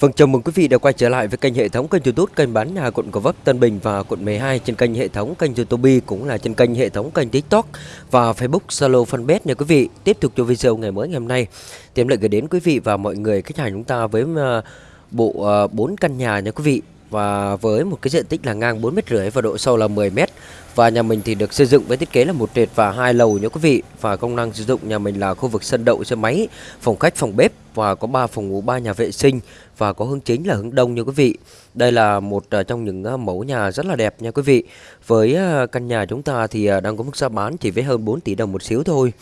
Vâng, chào mừng quý vị đã quay trở lại với kênh hệ thống kênh YouTube kênh bán nhà quận Gò Vấp, Tân Bình và quận 12 trên kênh hệ thống kênh YouTube cũng là trên kênh hệ thống kênh TikTok và Facebook Zalo Fanpage nha quý vị. Tiếp tục cho video ngày mới ngày hôm nay, tiệm lại gửi đến quý vị và mọi người khách hàng chúng ta với ờ, bộ ờ, 4 căn nhà nha quý vị và với một cái diện tích là ngang 4 mét rưỡi và độ sâu là 10 mét, và nhà mình thì được xây dựng với thiết kế là một trệt và hai lầu nha quý vị. Và công năng sử dụng nhà mình là khu vực sân đậu, xe máy, phòng khách, phòng bếp và có 3 phòng ngủ 3 nhà vệ sinh và có hướng chính là hướng đông nha quý vị. Đây là một à, trong những à, mẫu nhà rất là đẹp nha quý vị. Với à, căn nhà chúng ta thì đang có mức giá bán chỉ với hơn 4 tỷ đồng một xíu thôi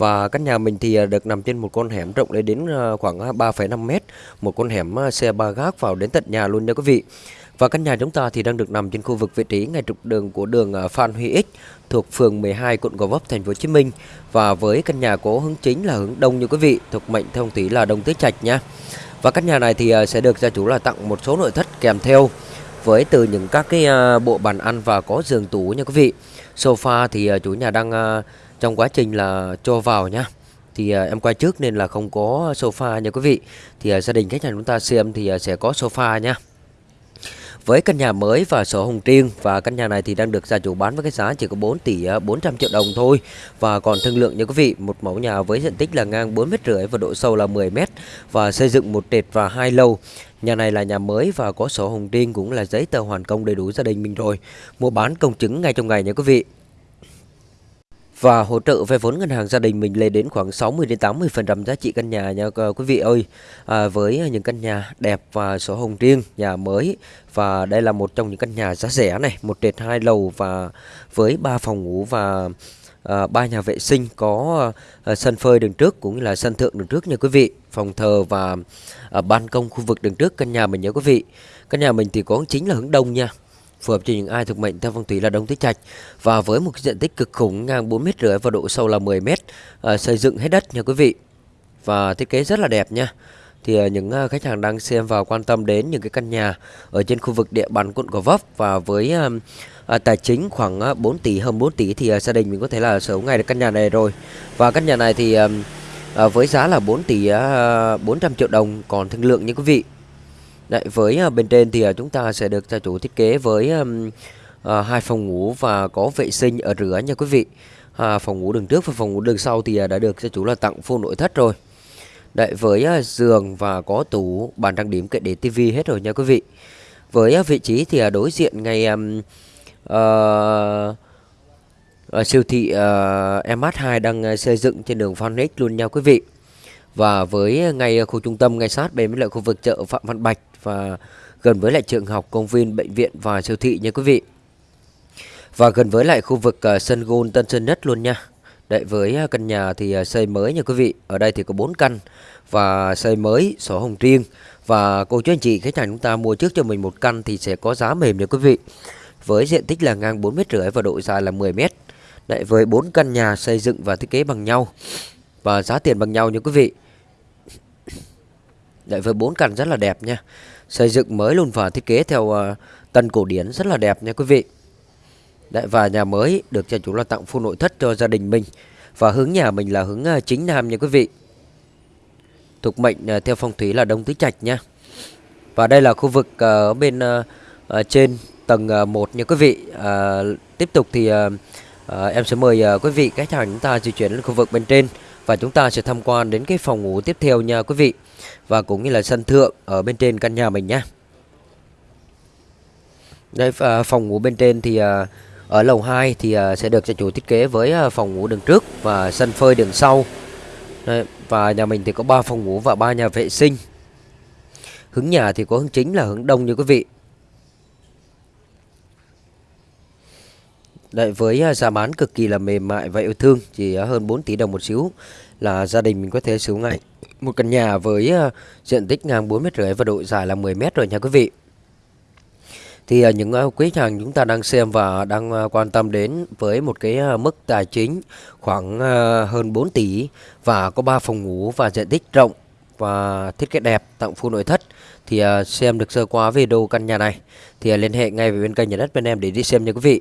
và căn nhà mình thì à, được nằm trên một con hẻm rộng lên đến à, khoảng à, 3,5 mét Một con hẻm xe ba gác vào đến tận nhà luôn nha quý vị và căn nhà chúng ta thì đang được nằm trên khu vực vị trí ngay trục đường của đường Phan Huy Ích thuộc phường 12 quận Gò Vấp thành phố Hồ Chí Minh và với căn nhà có hướng chính là hướng đông như quý vị thuộc mệnh thông tí là đông tứ trạch nha. Và căn nhà này thì sẽ được gia chủ là tặng một số nội thất kèm theo với từ những các cái bộ bàn ăn và có giường tủ nha quý vị. Sofa thì chủ nhà đang trong quá trình là cho vào nha thì à, em quay trước nên là không có sofa nha quý vị. Thì à, gia đình khách hàng chúng ta xem thì à, sẽ có sofa nha. Với căn nhà mới và sổ hồng riêng, và căn nhà này thì đang được gia chủ bán với cái giá chỉ có 4 tỷ 400 triệu đồng thôi. Và còn thương lượng nha quý vị, một mẫu nhà với diện tích là ngang 4 mét rưỡi và độ sâu là 10 mét, và xây dựng một trệt và hai lầu. Nhà này là nhà mới và có sổ hồng riêng cũng là giấy tờ hoàn công đầy đủ gia đình mình rồi. Mua bán công chứng ngay trong ngày nha quý vị và hỗ trợ vay vốn ngân hàng gia đình mình lên đến khoảng 60 đến 80% giá trị căn nhà nha ờ, quý vị ơi. À, với những căn nhà đẹp và sổ hồng riêng, nhà mới và đây là một trong những căn nhà giá rẻ này, một trệt hai lầu và với ba phòng ngủ và à, ba nhà vệ sinh có à, sân phơi đường trước cũng như là sân thượng đường trước nha quý vị, phòng thờ và à, ban công khu vực đường trước căn nhà mình nhớ quý vị. Căn nhà mình thì có chính là hướng đông nha phù hợp cho những ai thuộc mệnh theo phong thủy là đông tứ trạch. Và với một cái diện tích cực khủng ngang 4 mét rưỡi và độ sâu là 10 mét à, xây dựng hết đất nha quý vị. Và thiết kế rất là đẹp nha. Thì à, những à, khách hàng đang xem và quan tâm đến những cái căn nhà ở trên khu vực địa bàn quận Gò Vấp và với à, à, tài chính khoảng 4 tỷ hơn 4 tỷ thì à, gia đình mình có thể là sở hữu ngay được căn nhà này rồi. Và căn nhà này thì à, à, với giá là 4 tỷ à, 400 triệu đồng còn thương lượng như quý vị. Đấy, với uh, bên trên thì uh, chúng ta sẽ được gia chủ thiết kế với um, uh, hai phòng ngủ và có vệ sinh ở rửa nha quý vị. À, phòng ngủ đường trước và phòng ngủ đường sau thì uh, đã được gia chủ là tặng full nội thất rồi. Đấy, với uh, giường và có tủ bàn trang điểm kệ để tivi hết rồi nha quý vị. Với uh, vị trí thì uh, đối diện ngay um, uh, uh, siêu thị ờ, uh, MH2 đang uh, xây dựng trên đường Phan Ích luôn nha quý vị. Và với ngay khu trung tâm ngay sát bên với lại khu vực chợ Phạm Văn Bạch và gần với lại trường học, công viên, bệnh viện và siêu thị nha quý vị. Và gần với lại khu vực uh, sân gôn Tân Sơn Nhất luôn nha. Đấy với uh, căn nhà thì uh, xây mới nha quý vị. Ở đây thì có 4 căn và xây mới sổ hồng riêng và cô chú anh chị khách hàng chúng ta mua trước cho mình một căn thì sẽ có giá mềm nha quý vị. Với diện tích là ngang 4 mét rưỡi và độ dài là 10 mét. Đấy với 4 căn nhà xây dựng và thiết kế bằng nhau và giá tiền bằng nhau nha quý vị. Đấy với bốn căn rất là đẹp nha. Xây dựng mới luôn và thiết kế theo uh, tân cổ điển rất là đẹp nha quý vị. Đấy và nhà mới được cho chủ là tặng full nội thất cho gia đình mình. Và hướng nhà mình là hướng uh, chính nam nha quý vị. Thuộc mệnh uh, theo phong thủy là Đông Tứ Trạch nha. Và đây là khu vực uh, ở bên uh, uh, trên tầng uh, 1 nha quý vị. Uh, tiếp tục thì uh, uh, em sẽ mời uh, quý vị khách hàng chúng ta di chuyển lên khu vực bên trên và chúng ta sẽ tham quan đến cái phòng ngủ tiếp theo nha quý vị. Và cũng như là sân thượng ở bên trên căn nhà mình nhé đây à, phòng ngủ bên trên thì à, ở lầu 2 thì à, sẽ được gia chủ thiết kế với à, phòng ngủ đường trước và sân phơi đường sau. Đây, và nhà mình thì có 3 phòng ngủ và 3 nhà vệ sinh. Hướng nhà thì có hướng chính là hướng đông như quý vị. Đấy, với à, giá bán cực kỳ là mềm mại và yêu thương chỉ à, hơn 4 tỷ đồng một xíu là gia đình mình có thể sử dụng ngay một căn nhà với à, diện tích ngang 4 mét rưỡi và độ dài là 10 mét rồi nha quý vị. Thì những quý hàng chúng ta đang xem và đang quan tâm đến với một cái mức tài chính khoảng hơn 4 tỷ và có 3 phòng ngủ và diện tích rộng và thiết kế đẹp tặng full nội thất thì xem được sơ qua video căn nhà này thì liên hệ ngay với bên kênh nhà đất bên em để đi xem nha quý vị.